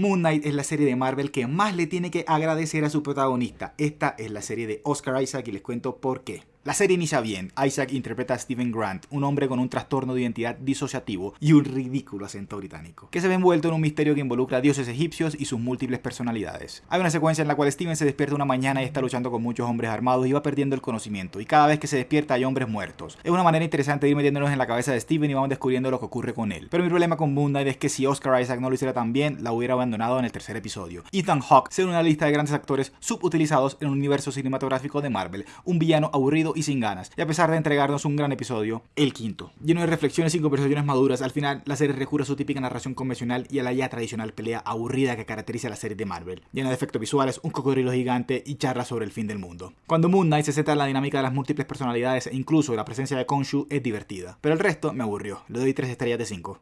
Moon Knight es la serie de Marvel que más le tiene que agradecer a su protagonista. Esta es la serie de Oscar Isaac y les cuento por qué. La serie inicia bien. Isaac interpreta a Steven Grant, un hombre con un trastorno de identidad disociativo y un ridículo acento británico, que se ve envuelto en un misterio que involucra a dioses egipcios y sus múltiples personalidades. Hay una secuencia en la cual Steven se despierta una mañana y está luchando con muchos hombres armados y va perdiendo el conocimiento, y cada vez que se despierta hay hombres muertos. Es una manera interesante de ir metiéndonos en la cabeza de Steven y vamos descubriendo lo que ocurre con él. Pero mi problema con Moon Knight es que si Oscar Isaac no lo hiciera tan bien, la hubiera abandonado en el tercer episodio. Ethan Hawke se una lista de grandes actores subutilizados en un universo cinematográfico de Marvel, un villano aburrido y sin ganas, y a pesar de entregarnos un gran episodio, el quinto. Lleno de reflexiones y conversaciones maduras, al final la serie recurre a su típica narración convencional y a la ya tradicional pelea aburrida que caracteriza a la serie de Marvel, llena de efectos visuales, un cocodrilo gigante y charlas sobre el fin del mundo. Cuando Moon Knight se centra en la dinámica de las múltiples personalidades e incluso la presencia de Khonshu es divertida, pero el resto me aburrió, le doy 3 estrellas de 5.